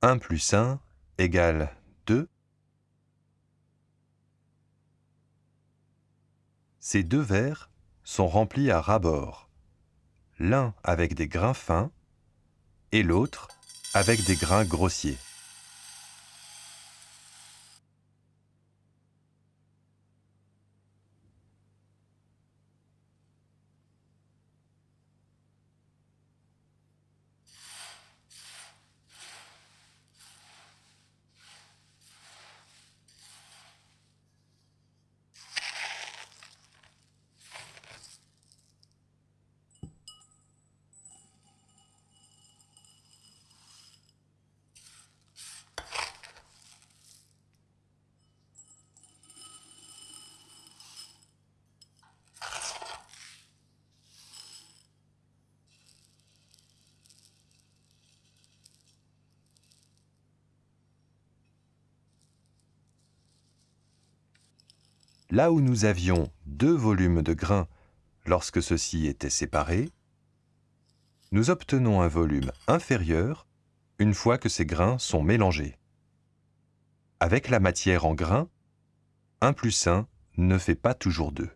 1 plus 1 égale 2. Ces deux verres sont remplis à ras-bord, l'un avec des grains fins et l'autre avec des grains grossiers. Là où nous avions deux volumes de grains lorsque ceux-ci étaient séparés, nous obtenons un volume inférieur une fois que ces grains sont mélangés. Avec la matière en grains, 1 plus 1 ne fait pas toujours 2.